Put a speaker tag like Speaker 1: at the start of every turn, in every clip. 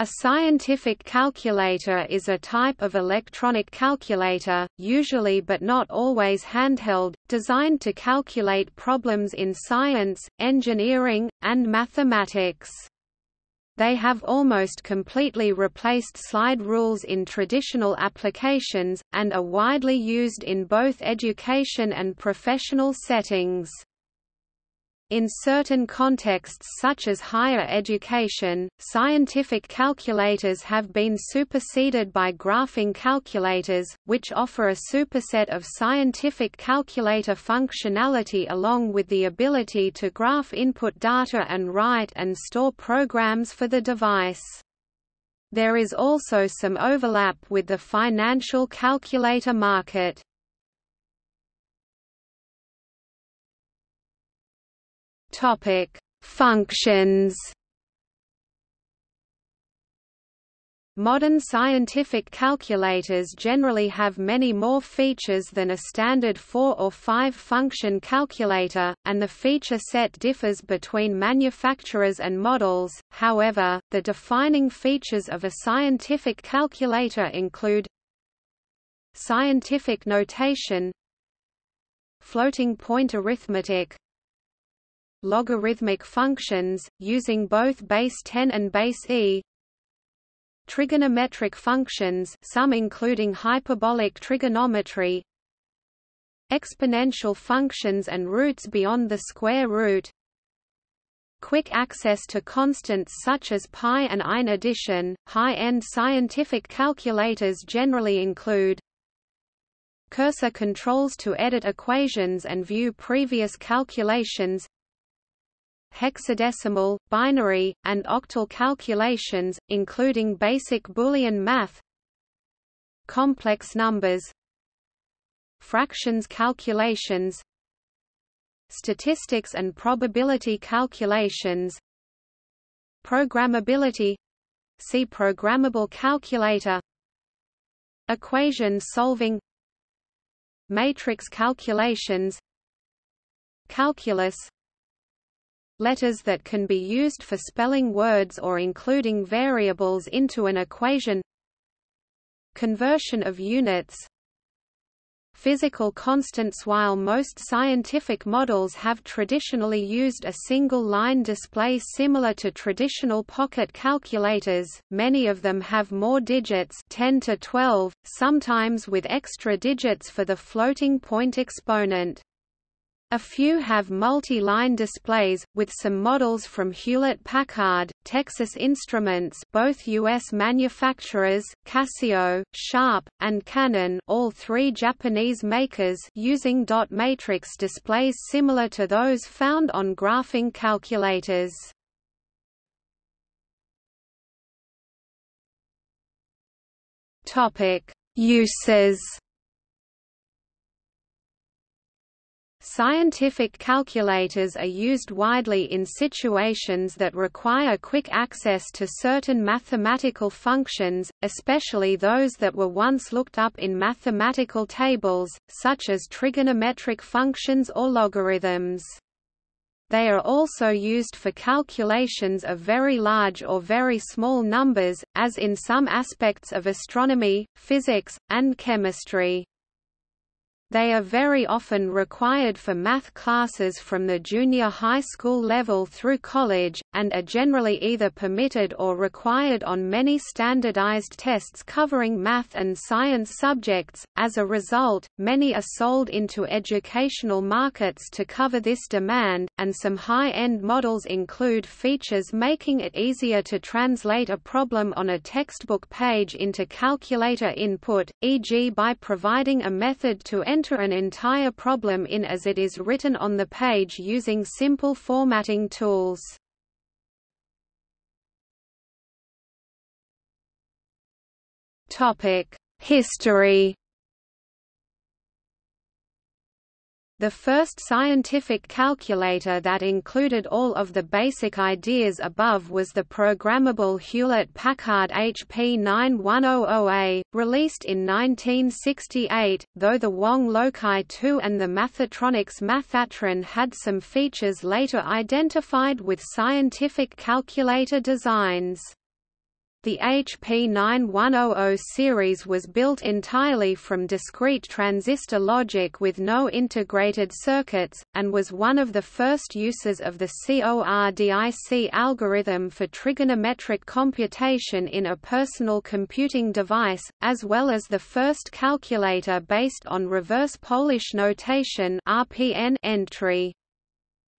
Speaker 1: A scientific calculator is a type of electronic calculator, usually but not always handheld, designed to calculate problems in science, engineering, and mathematics. They have almost completely replaced slide rules in traditional applications, and are widely used in both education and professional settings. In certain contexts such as higher education, scientific calculators have been superseded by graphing calculators, which offer a superset of scientific calculator functionality along with the ability to graph input data and write and store programs for the device. There is also some overlap with the financial calculator market. Topic: Functions. Modern scientific calculators generally have many more features than a standard four- or five-function calculator, and the feature set differs between manufacturers and models, however, the defining features of a scientific calculator include Scientific notation Floating point arithmetic logarithmic functions, using both base 10 and base e. Trigonometric functions some including hyperbolic trigonometry. Exponential functions and roots beyond the square root. Quick access to constants such as pi and ein addition high-end scientific calculators generally include cursor controls to edit equations and view previous calculations hexadecimal, binary, and octal calculations, including basic Boolean math. Complex numbers. Fractions calculations. Statistics and probability calculations. Programmability. See programmable calculator. Equation solving. Matrix calculations. Calculus letters that can be used for spelling words or including variables into an equation. Conversion of units. Physical constants. While most scientific models have traditionally used a single line display similar to traditional pocket calculators, many of them have more digits 10 to 12, sometimes with extra digits for the floating point exponent. A few have multi-line displays, with some models from Hewlett-Packard, Texas Instruments both U.S. manufacturers, Casio, Sharp, and Canon all three Japanese makers using dot matrix displays similar to those found on graphing calculators. Uses Scientific calculators are used widely in situations that require quick access to certain mathematical functions, especially those that were once looked up in mathematical tables, such as trigonometric functions or logarithms. They are also used for calculations of very large or very small numbers, as in some aspects of astronomy, physics, and chemistry. They are very often required for math classes from the junior high school level through college, and are generally either permitted or required on many standardized tests covering math and science subjects. As a result, many are sold into educational markets to cover this demand, and some high end models include features making it easier to translate a problem on a textbook page into calculator input, e.g., by providing a method to enter enter an entire problem in as it is written on the page using simple formatting tools. History The first scientific calculator that included all of the basic ideas above was the programmable Hewlett-Packard HP 9100A, released in 1968, though the Wang Loci 2 and the Mathatronics Mathatron had some features later identified with scientific calculator designs. The HP 9100 series was built entirely from discrete transistor logic with no integrated circuits, and was one of the first uses of the CORDIC algorithm for trigonometric computation in a personal computing device, as well as the first calculator based on reverse Polish notation entry.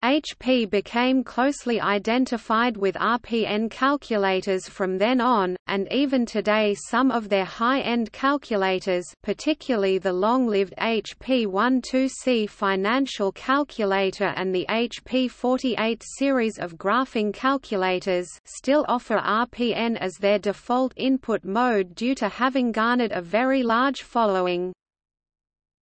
Speaker 1: HP became closely identified with RPN calculators from then on, and even today some of their high-end calculators particularly the long-lived HP 12C financial calculator and the HP 48 series of graphing calculators still offer RPN as their default input mode due to having garnered a very large following.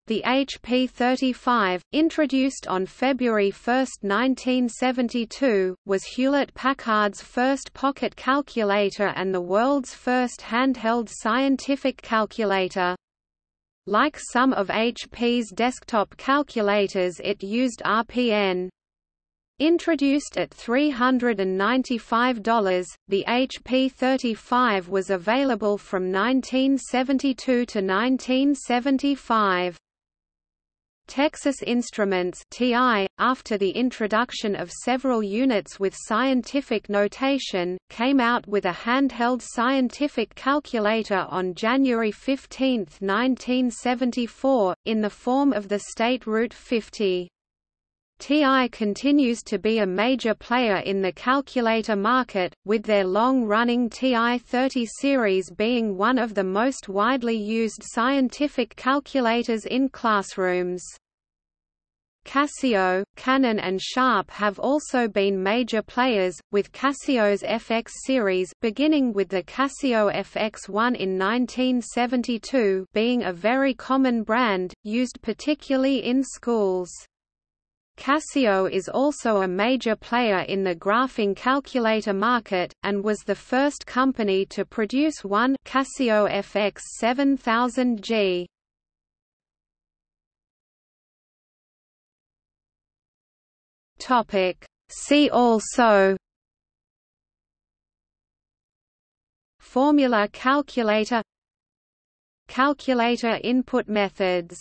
Speaker 1: The HP-35, introduced on February 1, 1972, was Hewlett-Packard's first pocket calculator and the world's first handheld scientific calculator. Like some of HP's desktop calculators it used RPN. Introduced at $395, the HP-35 was available from 1972 to 1975. Texas Instruments TI, after the introduction of several units with scientific notation, came out with a handheld scientific calculator on January 15, 1974, in the form of the State Route 50. TI continues to be a major player in the calculator market, with their long-running TI-30 series being one of the most widely used scientific calculators in classrooms. Casio, Canon and Sharp have also been major players, with Casio's FX series beginning with the Casio FX1 in 1972 being a very common brand, used particularly in schools. Casio is also a major player in the graphing calculator market, and was the first company to produce one Casio FX 7000G. See also Formula calculator Calculator input methods